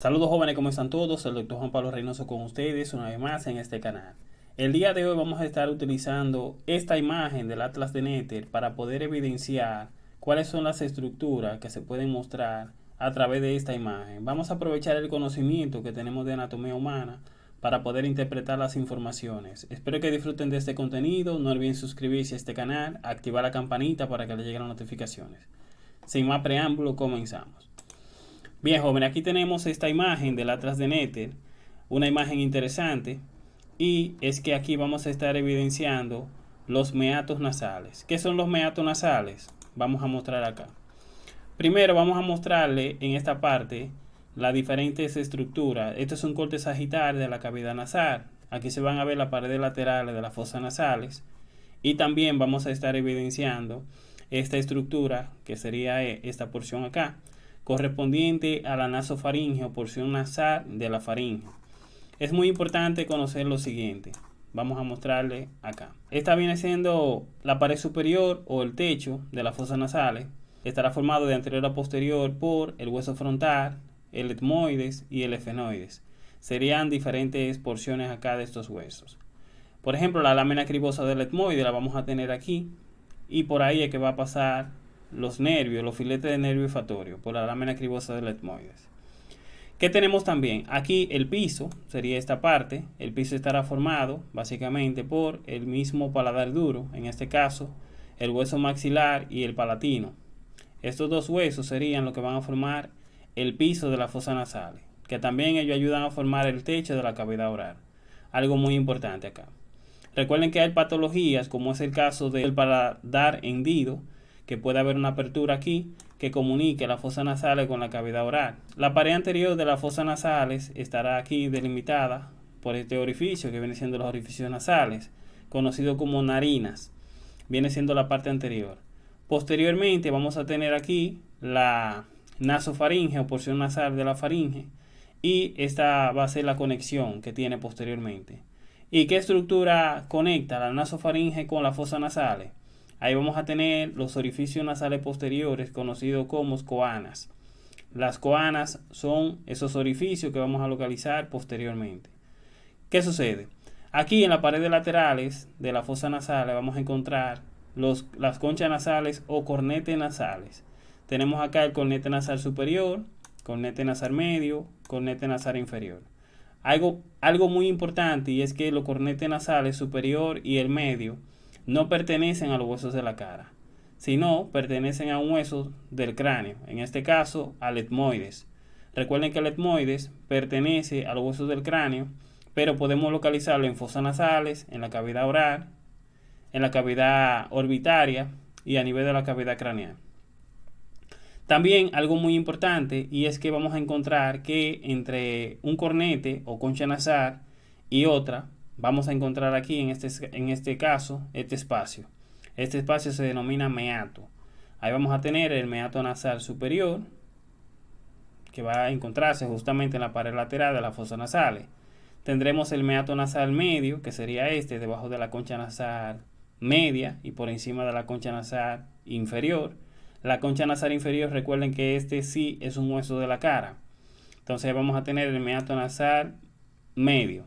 Saludos jóvenes, ¿cómo están todos? El doctor Juan Pablo Reynoso con ustedes una vez más en este canal. El día de hoy vamos a estar utilizando esta imagen del Atlas de Nether para poder evidenciar cuáles son las estructuras que se pueden mostrar a través de esta imagen. Vamos a aprovechar el conocimiento que tenemos de anatomía humana para poder interpretar las informaciones. Espero que disfruten de este contenido, no olviden suscribirse a este canal, activar la campanita para que les lleguen las notificaciones. Sin más preámbulo, comenzamos. Bien, joven, aquí tenemos esta imagen del Atlas de Nether, una imagen interesante, y es que aquí vamos a estar evidenciando los meatos nasales. ¿Qué son los meatos nasales? Vamos a mostrar acá. Primero vamos a mostrarle en esta parte las diferentes estructuras. Esto es un corte sagital de la cavidad nasal. Aquí se van a ver las paredes laterales de las fosas nasales. Y también vamos a estar evidenciando esta estructura, que sería esta porción acá correspondiente a la nasofaringe o porción nasal de la faringe. Es muy importante conocer lo siguiente. Vamos a mostrarle acá. Esta viene siendo la pared superior o el techo de las fosas nasales. Estará formado de anterior a posterior por el hueso frontal, el etmoides y el efenoides. Serían diferentes porciones acá de estos huesos. Por ejemplo, la lámina cribosa del etmoide la vamos a tener aquí y por ahí es que va a pasar los nervios, los filetes de nervio olfatorio por la lámina cribosa del etmoides. ¿Qué tenemos también? Aquí el piso, sería esta parte. El piso estará formado básicamente por el mismo paladar duro, en este caso el hueso maxilar y el palatino. Estos dos huesos serían lo que van a formar el piso de la fosa nasal, que también ellos ayudan a formar el techo de la cavidad oral. Algo muy importante acá. Recuerden que hay patologías, como es el caso del paladar hendido, que puede haber una apertura aquí que comunique la fosa nasal con la cavidad oral. La pared anterior de las fosas nasales estará aquí delimitada por este orificio que viene siendo los orificios nasales, conocido como narinas. Viene siendo la parte anterior. Posteriormente vamos a tener aquí la nasofaringe o porción nasal de la faringe y esta va a ser la conexión que tiene posteriormente. ¿Y qué estructura conecta la nasofaringe con la fosa nasales? Ahí vamos a tener los orificios nasales posteriores conocidos como coanas. Las coanas son esos orificios que vamos a localizar posteriormente. ¿Qué sucede? Aquí en la pared laterales de la fosa nasal vamos a encontrar las conchas nasales o cornetes nasales. Tenemos acá el cornete nasal superior, cornete nasal medio, cornete nasal inferior. Algo, algo muy importante y es que los cornetes nasales superior y el medio no pertenecen a los huesos de la cara, sino pertenecen a un hueso del cráneo, en este caso al etmoides. Recuerden que el etmoides pertenece a los huesos del cráneo, pero podemos localizarlo en fosas nasales, en la cavidad oral, en la cavidad orbitaria y a nivel de la cavidad craneal. También algo muy importante y es que vamos a encontrar que entre un cornete o concha nasal y otra vamos a encontrar aquí en este, en este caso este espacio. Este espacio se denomina meato. Ahí vamos a tener el meato nasal superior que va a encontrarse justamente en la pared lateral de la fosa nasales. Tendremos el meato nasal medio, que sería este, debajo de la concha nasal media y por encima de la concha nasal inferior. La concha nasal inferior, recuerden que este sí es un hueso de la cara. Entonces vamos a tener el meato nasal medio.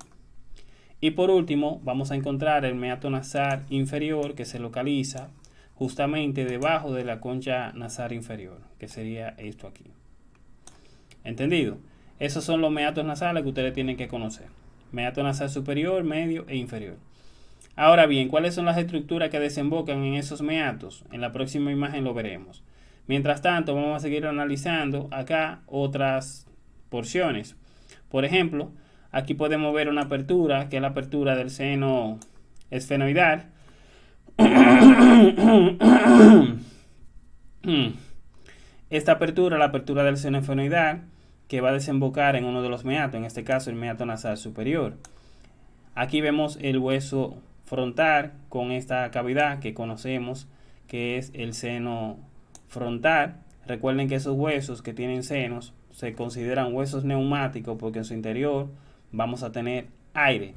Y por último, vamos a encontrar el meato nasal inferior que se localiza justamente debajo de la concha nasal inferior, que sería esto aquí. ¿Entendido? Esos son los meatos nasales que ustedes tienen que conocer. Meato nasal superior, medio e inferior. Ahora bien, ¿cuáles son las estructuras que desembocan en esos meatos? En la próxima imagen lo veremos. Mientras tanto, vamos a seguir analizando acá otras porciones. Por ejemplo, Aquí podemos ver una apertura, que es la apertura del seno esfenoidal. Esta apertura, la apertura del seno esfenoidal, que va a desembocar en uno de los meatos, en este caso el meato nasal superior. Aquí vemos el hueso frontal con esta cavidad que conocemos que es el seno frontal. Recuerden que esos huesos que tienen senos se consideran huesos neumáticos porque en su interior vamos a tener aire.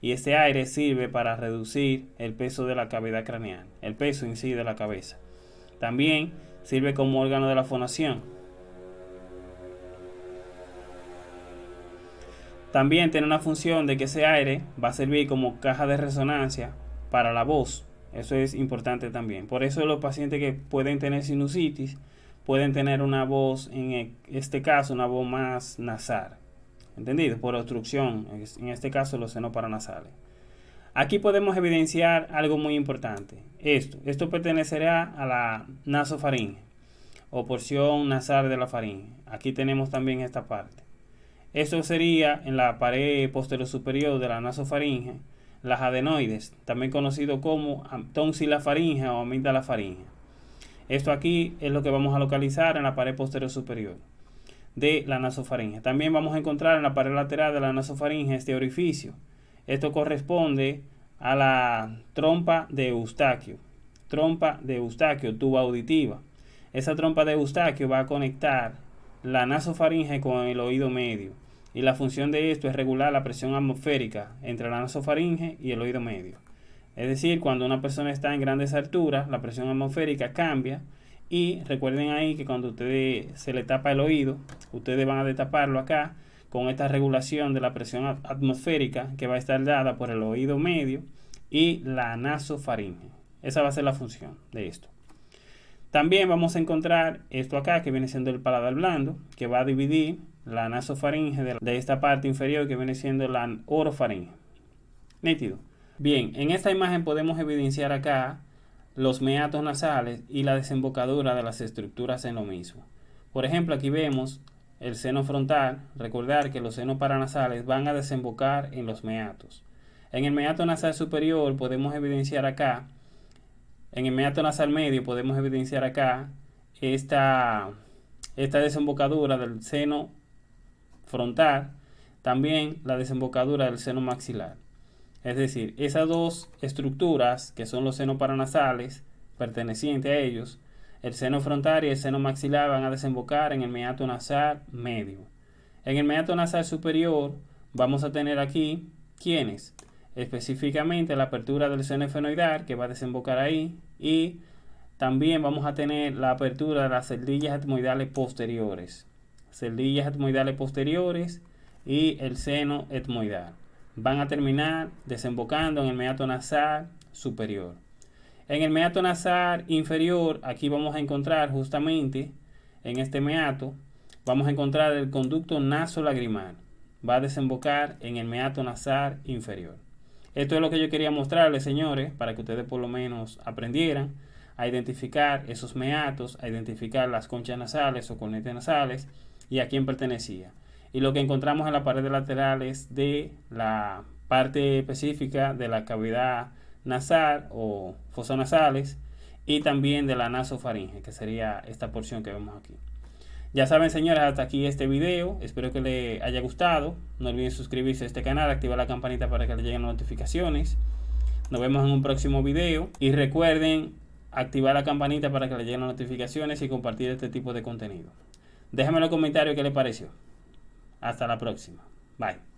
Y este aire sirve para reducir el peso de la cavidad craneal, el peso en sí de la cabeza. También sirve como órgano de la fonación. También tiene una función de que ese aire va a servir como caja de resonancia para la voz. Eso es importante también. Por eso los pacientes que pueden tener sinusitis pueden tener una voz, en e, este caso, una voz más nasal. ¿Entendido? Por obstrucción, en este caso los senos paranasales. Aquí podemos evidenciar algo muy importante. Esto, esto pertenecerá a la nasofaringe o porción nasal de la faringe. Aquí tenemos también esta parte. Esto sería en la pared posterior superior de la nasofaringe, las adenoides, también conocido como tonsilafaringe o amigdalafaringe. Esto aquí es lo que vamos a localizar en la pared posterior superior de la nasofaringe. También vamos a encontrar en la pared lateral de la nasofaringe este orificio. Esto corresponde a la trompa de Eustaquio. Trompa de Eustaquio, tuba auditiva. Esa trompa de Eustaquio va a conectar la nasofaringe con el oído medio. Y la función de esto es regular la presión atmosférica entre la nasofaringe y el oído medio. Es decir, cuando una persona está en grandes alturas, la presión atmosférica cambia. Y recuerden ahí que cuando ustedes se le tapa el oído, ustedes van a destaparlo acá con esta regulación de la presión atmosférica que va a estar dada por el oído medio y la nasofaringe. Esa va a ser la función de esto. También vamos a encontrar esto acá que viene siendo el paladar blando, que va a dividir la nasofaringe de, esta parte inferior que viene siendo la orofaringe. Nítido. Bien, en esta imagen podemos evidenciar acá los meatos nasales y la desembocadura de las estructuras en lo mismo. Por ejemplo, aquí vemos el seno frontal, recordar que los senos paranasales van a desembocar en los meatos. En el meato nasal superior podemos evidenciar acá, en el meato nasal medio podemos evidenciar acá esta, esta desembocadura del seno frontal, también la desembocadura del seno maxilar. Es decir, esas dos estructuras que son los senos paranasales pertenecientes a ellos el seno frontal y el seno maxilar van a desembocar en el meato nasal medio. En el meato nasal superior vamos a tener aquí, ¿quiénes? Específicamente la apertura del seno efenoidal que va a desembocar ahí y también vamos a tener la apertura de las celdillas etmoidales posteriores. Celdillas etmoidales posteriores y el seno etmoidal. Van a terminar desembocando en el meato nasal superior. En el meato nasal inferior, aquí vamos a encontrar justamente en este meato, vamos a encontrar el conducto nasolagrimal. Va a desembocar en el meato nasal inferior. Esto es lo que yo quería mostrarles, señores, para que ustedes por lo menos aprendieran a identificar esos meatos, a identificar las conchas nasales o cornetes nasales y a quién pertenecía. Y lo que encontramos en la pared lateral es de la parte específica de la cavidad nasal o fosonasales y también de la nasofaringe, que sería esta porción que vemos aquí. Ya saben, señores, hasta aquí este video. Espero que les haya gustado. No olviden suscribirse a este canal, activar la campanita para que les lleguen las notificaciones. Nos vemos en un próximo video. Y recuerden activar la campanita para que les lleguen las notificaciones y compartir este tipo de contenido. Déjenme en los comentarios qué les pareció. Hasta la próxima. Bye.